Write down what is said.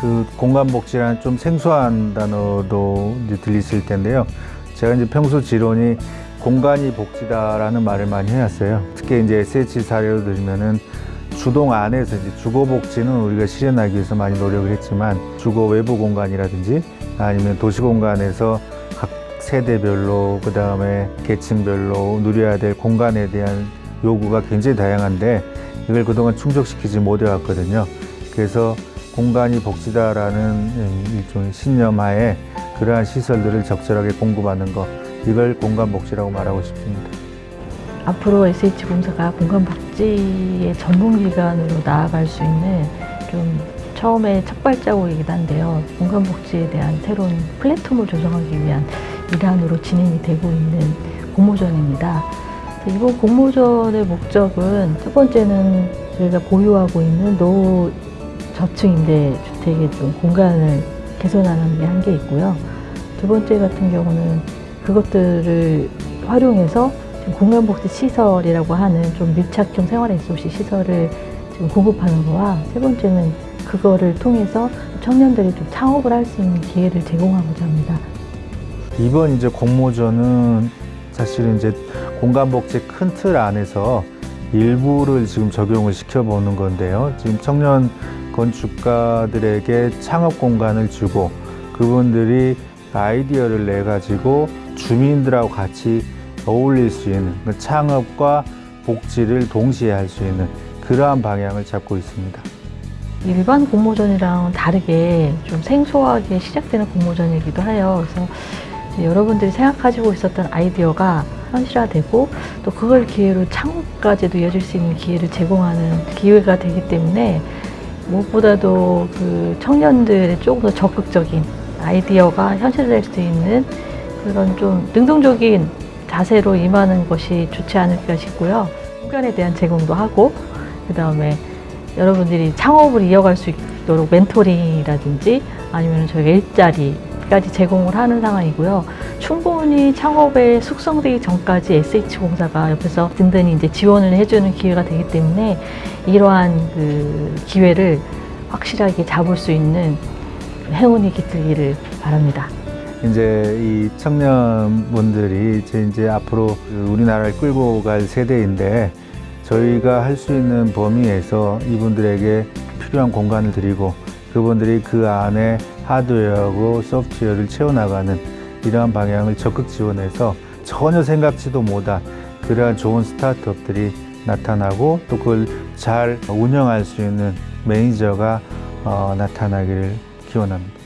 그 공간복지라는 좀 생소한 단어도 이제 들리실 텐데요. 제가 이제 평소 지론이 공간이 복지다라는 말을 많이 해왔어요. 특히 이제 SH 사례로 들면은 주동 안에서 이제 주거 복지는 우리가 실현하기 위해서 많이 노력을 했지만 주거 외부 공간이라든지 아니면 도시 공간에서 각 세대별로 그 다음에 계층별로 누려야 될 공간에 대한 요구가 굉장히 다양한데 이걸 그동안 충족시키지 못해왔거든요. 그래서 공간이 복지다라는 일종의 신념하에 그러한 시설들을 적절하게 공급하는 것 이걸 공간 복지라고 말하고 싶습니다. 앞으로 SH공사가 공간복지의 전문기관으로 나아갈 수 있는 좀 처음에 첫 발자국이긴 한데요. 공간복지에 대한 새로운 플랫폼을 조성하기 위한 일환으로 진행이 되고 있는 공모전입니다. 이번 공모전의 목적은 첫 번째는 저희가 보유하고 있는 노후 저층 임대 주택의 좀 공간을 개선하는 게한개 있고요. 두 번째 같은 경우는 그것들을 활용해서 공간복지 시설이라고 하는 좀 밀착형 생활 SOC 시설을 지금 공급하는 거와 세 번째는 그거를 통해서 청년들이 좀 창업을 할 수 있는 기회를 제공하고자 합니다. 이번 이제 공모전은 사실은 이제 공간복지 큰 틀 안에서 일부를 지금 적용을 시켜보는 건데요. 지금 청년 건축가들에게 창업 공간을 주고 그분들이 아이디어를 내 가지고 주민들하고 같이 어울릴 수 있는 그 창업과 복지를 동시에 할 수 있는 그러한 방향을 잡고 있습니다. 일반 공모전이랑 다르게 좀 생소하게 시작되는 공모전이기도 해요. 그래서 여러분들이 생각하시고 있었던 아이디어가 현실화되고 또 그걸 기회로 창업까지도 이어질 수 있는 기회를 제공하는 기회가 되기 때문에 무엇보다도 그 청년들의 조금 더 적극적인 아이디어가 현실화될 수 있는 그런 좀 능동적인 자세로 임하는 것이 좋지 않을까 싶고요. 공간에 대한 제공도 하고 그 다음에 여러분들이 창업을 이어갈 수 있도록 멘토링이라든지 아니면 저희가 일자리까지 제공을 하는 상황이고요. 충분히 창업에 숙성되기 전까지 SH공사가 옆에서 든든히 이제 지원을 해주는 기회가 되기 때문에 이러한 그 기회를 확실하게 잡을 수 있는 행운이 깃들기를 바랍니다. 이제 이 청년분들이 이제, 이제 앞으로 그 우리나라를 끌고 갈 세대인데 저희가 할 수 있는 범위에서 이분들에게 필요한 공간을 드리고 그분들이 그 안에 하드웨어하고 소프트웨어를 채워나가는 이러한 방향을 적극 지원해서 전혀 생각지도 못한 그러한 좋은 스타트업들이 나타나고 또 그걸 잘 운영할 수 있는 매니저가 어, 나타나기를 기원합니다.